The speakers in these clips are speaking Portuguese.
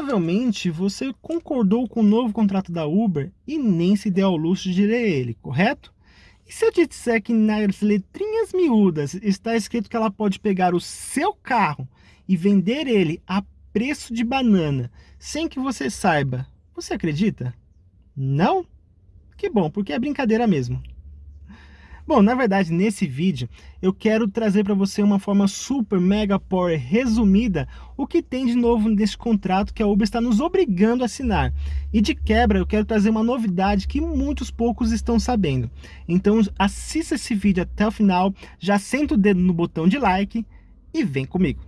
Provavelmente você concordou com o novo contrato da Uber e nem se deu ao luxo de ler ele, correto? E se eu te disser que nas letrinhas miúdas está escrito que ela pode pegar o seu carro e vender ele a preço de banana, sem que você saiba, você acredita? Não? Que bom, porque é brincadeira mesmo. Bom, na verdade, nesse vídeo, eu quero trazer para você uma forma super mega power resumida o que tem de novo nesse contrato que a Uber está nos obrigando a assinar. E de quebra, eu quero trazer uma novidade que muitos poucos estão sabendo. Então, assista esse vídeo até o final, já senta o dedo no botão de like e vem comigo.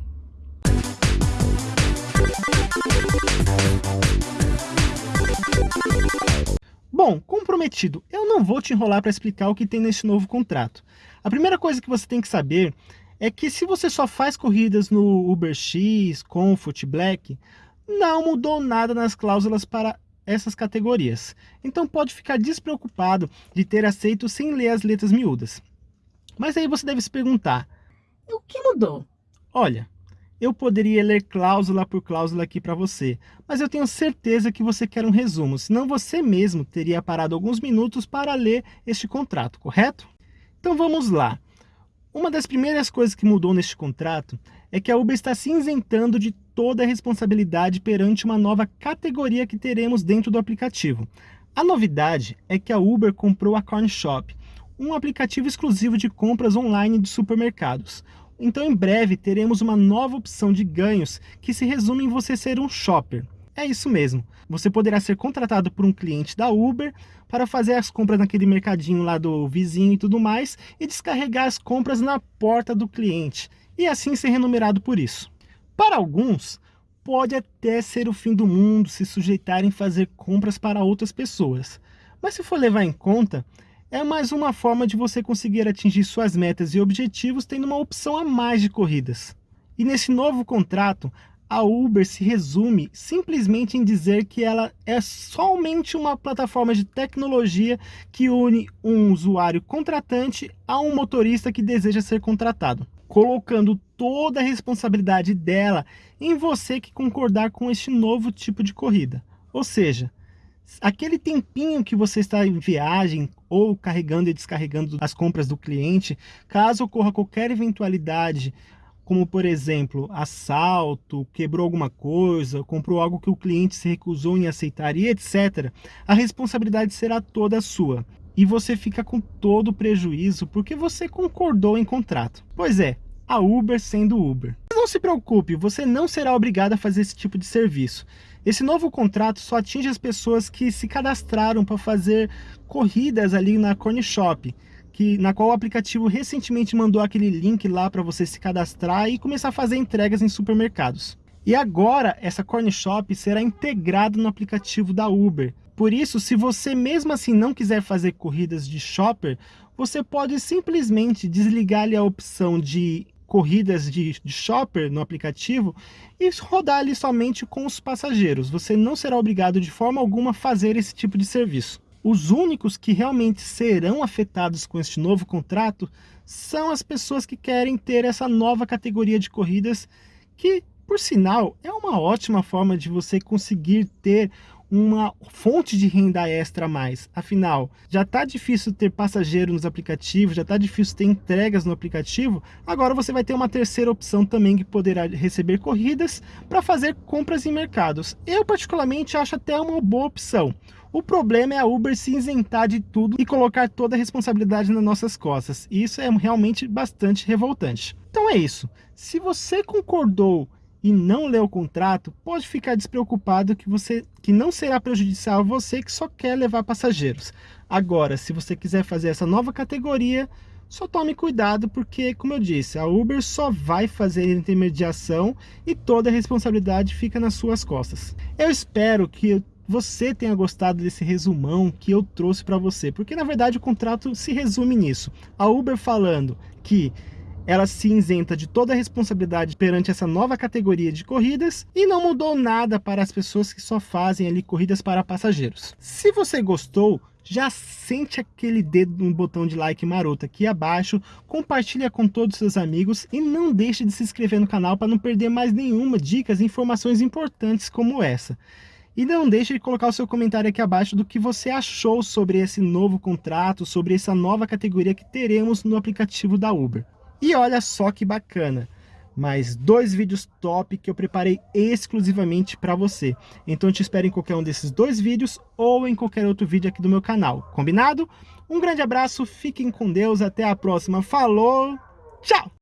Bom, comprometido, eu não vou te enrolar para explicar o que tem nesse novo contrato. A primeira coisa que você tem que saber é que se você só faz corridas no UberX, Comfort, Black, não mudou nada nas cláusulas para essas categorias. Então pode ficar despreocupado de ter aceito sem ler as letras miúdas. Mas aí você deve se perguntar, o que mudou? Olha, eu poderia ler cláusula por cláusula aqui para você, mas eu tenho certeza que você quer um resumo, senão você mesmo teria parado alguns minutos para ler este contrato, correto? Então vamos lá. Uma das primeiras coisas que mudou neste contrato é que a Uber está se isentando de toda a responsabilidade perante uma nova categoria que teremos dentro do aplicativo. A novidade é que a Uber comprou a Corn Shop, um aplicativo exclusivo de compras online de supermercados. Então em breve teremos uma nova opção de ganhos que se resume em você ser um shopper. É isso mesmo, você poderá ser contratado por um cliente da Uber para fazer as compras naquele mercadinho lá do vizinho e tudo mais e descarregar as compras na porta do cliente e assim ser remunerado por isso. Para alguns, pode até ser o fim do mundo se sujeitarem a fazer compras para outras pessoas, mas se for levar em conta, é mais uma forma de você conseguir atingir suas metas e objetivos tendo uma opção a mais de corridas. E nesse novo contrato, a Uber se resume simplesmente em dizer que ela é somente uma plataforma de tecnologia que une um usuário contratante a um motorista que deseja ser contratado, colocando toda a responsabilidade dela em você que concordar com este novo tipo de corrida. Ou seja, aquele tempinho que você está em viagem ou carregando e descarregando as compras do cliente, caso ocorra qualquer eventualidade, como por exemplo, assalto, quebrou alguma coisa, comprou algo que o cliente se recusou em aceitar e etc., a responsabilidade será toda sua. E você fica com todo o prejuízo porque você concordou em contrato. Pois é, a Uber sendo Uber. Não se preocupe, você não será obrigado a fazer esse tipo de serviço. Esse novo contrato só atinge as pessoas que se cadastraram para fazer corridas ali na Corn Shop, que, na qual o aplicativo recentemente mandou aquele link lá para você se cadastrar e começar a fazer entregas em supermercados. E agora essa Corn Shop será integrada no aplicativo da Uber. Por isso, se você mesmo assim não quiser fazer corridas de shopper, você pode simplesmente desligar ali a opção de corridas de, de shopper no aplicativo e rodar ali somente com os passageiros. Você não será obrigado de forma alguma a fazer esse tipo de serviço. Os únicos que realmente serão afetados com este novo contrato são as pessoas que querem ter essa nova categoria de corridas que, por sinal, é uma ótima forma de você conseguir ter uma fonte de renda extra a mais. Afinal, já está difícil ter passageiro nos aplicativos, já está difícil ter entregas no aplicativo, agora você vai ter uma terceira opção também que poderá receber corridas para fazer compras em mercados. Eu particularmente acho até uma boa opção. O problema é a Uber se isentar de tudo e colocar toda a responsabilidade nas nossas costas. E isso é realmente bastante revoltante. Então é isso. Se você concordou e não lê o contrato, pode ficar despreocupado que, você, que não será prejudicial a você que só quer levar passageiros. Agora, se você quiser fazer essa nova categoria, só tome cuidado porque, como eu disse, a Uber só vai fazer intermediação e toda a responsabilidade fica nas suas costas. Eu espero que você tenha gostado desse resumão que eu trouxe para você, porque na verdade o contrato se resume nisso. A Uber falando que ela se isenta de toda a responsabilidade perante essa nova categoria de corridas e não mudou nada para as pessoas que só fazem ali corridas para passageiros. Se você gostou, já sente aquele dedo no botão de like maroto aqui abaixo, compartilha com todos os seus amigos e não deixe de se inscrever no canal para não perder mais nenhuma dicas e informações importantes como essa. E não deixe de colocar o seu comentário aqui abaixo do que você achou sobre esse novo contrato, sobre essa nova categoria que teremos no aplicativo da Uber. E olha só que bacana! mais dois vídeos top que eu preparei exclusivamente para você. Então eu te espero em qualquer um desses dois vídeos ou em qualquer outro vídeo aqui do meu canal. Combinado? Um grande abraço, fiquem com Deus, até a próxima. Falou, tchau!